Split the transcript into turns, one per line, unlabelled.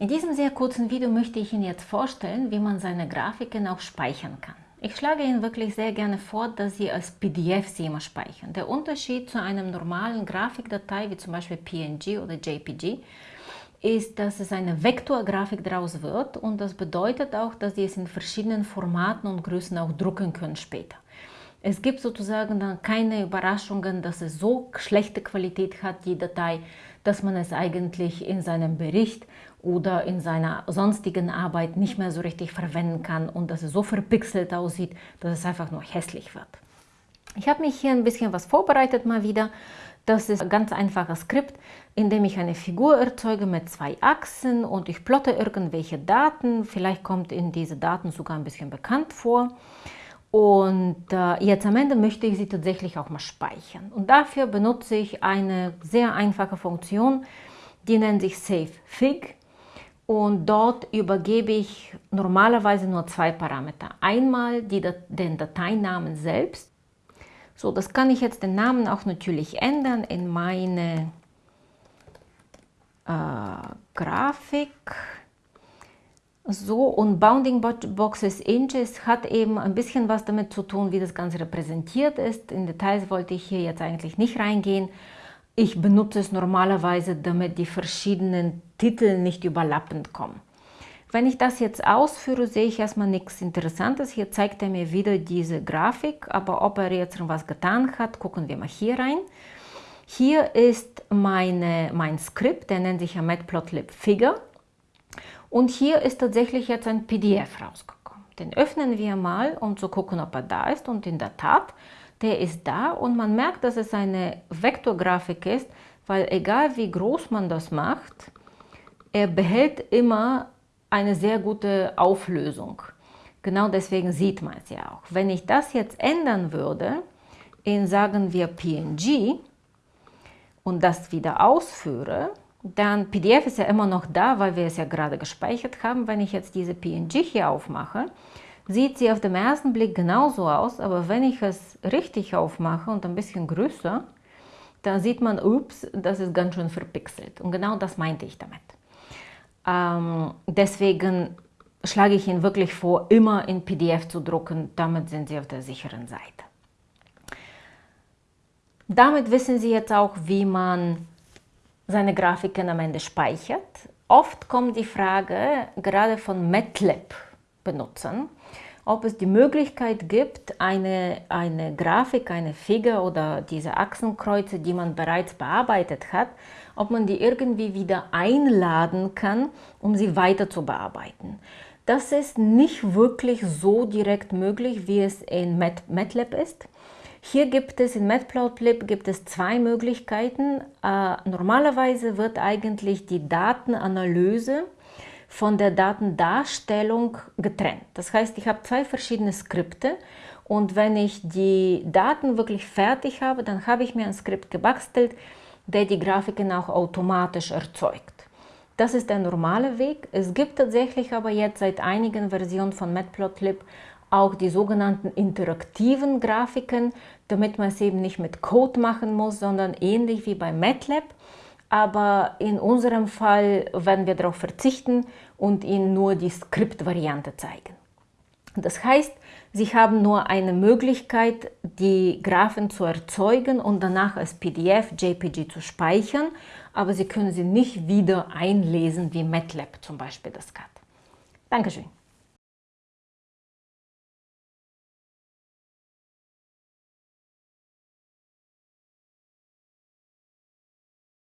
In diesem sehr kurzen Video möchte ich Ihnen jetzt vorstellen, wie man seine Grafiken auch speichern kann. Ich schlage Ihnen wirklich sehr gerne vor, dass Sie als PDF sie immer speichern. Der Unterschied zu einem normalen Grafikdatei, wie zum Beispiel PNG oder JPG, ist, dass es eine Vektorgrafik daraus wird und das bedeutet auch, dass Sie es in verschiedenen Formaten und Größen auch drucken können später. Es gibt sozusagen dann keine Überraschungen, dass es so schlechte Qualität hat, die Datei, dass man es eigentlich in seinem Bericht oder in seiner sonstigen Arbeit nicht mehr so richtig verwenden kann und dass es so verpixelt aussieht, dass es einfach nur hässlich wird. Ich habe mich hier ein bisschen was vorbereitet mal wieder. Das ist ein ganz einfaches Skript, in dem ich eine Figur erzeuge mit zwei Achsen und ich plotte irgendwelche Daten. Vielleicht kommt in diese Daten sogar ein bisschen bekannt vor. Und äh, jetzt am Ende möchte ich sie tatsächlich auch mal speichern. Und dafür benutze ich eine sehr einfache Funktion, die nennt sich SaveFig. Und dort übergebe ich normalerweise nur zwei Parameter. Einmal die, den Dateinamen selbst. So, das kann ich jetzt den Namen auch natürlich ändern in meine äh, Grafik. So, und Bounding Boxes Inches hat eben ein bisschen was damit zu tun, wie das Ganze repräsentiert ist. In Details wollte ich hier jetzt eigentlich nicht reingehen. Ich benutze es normalerweise, damit die verschiedenen Titel nicht überlappend kommen. Wenn ich das jetzt ausführe, sehe ich erstmal nichts Interessantes. Hier zeigt er mir wieder diese Grafik, aber ob er jetzt was getan hat, gucken wir mal hier rein. Hier ist meine, mein Skript, der nennt sich ja Matplotlib Figure. Und hier ist tatsächlich jetzt ein PDF rausgekommen. Den öffnen wir mal, um zu gucken, ob er da ist. Und in der Tat, der ist da und man merkt, dass es eine Vektorgrafik ist, weil egal wie groß man das macht, er behält immer eine sehr gute Auflösung. Genau deswegen sieht man es ja auch. Wenn ich das jetzt ändern würde, in sagen wir PNG und das wieder ausführe, dann PDF ist ja immer noch da, weil wir es ja gerade gespeichert haben. Wenn ich jetzt diese PNG hier aufmache, sieht sie auf den ersten Blick genauso aus, aber wenn ich es richtig aufmache und ein bisschen größer, dann sieht man, ups, das ist ganz schön verpixelt. Und genau das meinte ich damit. Ähm, deswegen schlage ich Ihnen wirklich vor, immer in PDF zu drucken, damit sind Sie auf der sicheren Seite. Damit wissen Sie jetzt auch, wie man seine Grafiken am Ende speichert. Oft kommt die Frage, gerade von MATLAB-Benutzern, ob es die Möglichkeit gibt, eine, eine Grafik, eine Figur oder diese Achsenkreuze, die man bereits bearbeitet hat, ob man die irgendwie wieder einladen kann, um sie weiter zu bearbeiten. Das ist nicht wirklich so direkt möglich, wie es in MATLAB ist. Hier gibt es in Matplotlib gibt es zwei Möglichkeiten. Äh, normalerweise wird eigentlich die Datenanalyse von der Datendarstellung getrennt. Das heißt, ich habe zwei verschiedene Skripte und wenn ich die Daten wirklich fertig habe, dann habe ich mir ein Skript gebastelt, der die Grafiken auch automatisch erzeugt. Das ist der normale Weg. Es gibt tatsächlich aber jetzt seit einigen Versionen von Matplotlib auch die sogenannten interaktiven Grafiken, damit man es eben nicht mit Code machen muss, sondern ähnlich wie bei MATLAB. Aber in unserem Fall werden wir darauf verzichten und Ihnen nur die Skriptvariante zeigen. Das heißt, Sie haben nur eine Möglichkeit, die Graphen zu erzeugen und danach als PDF, JPG zu speichern, aber Sie können sie nicht wieder einlesen, wie MATLAB zum Beispiel das kann. Dankeschön.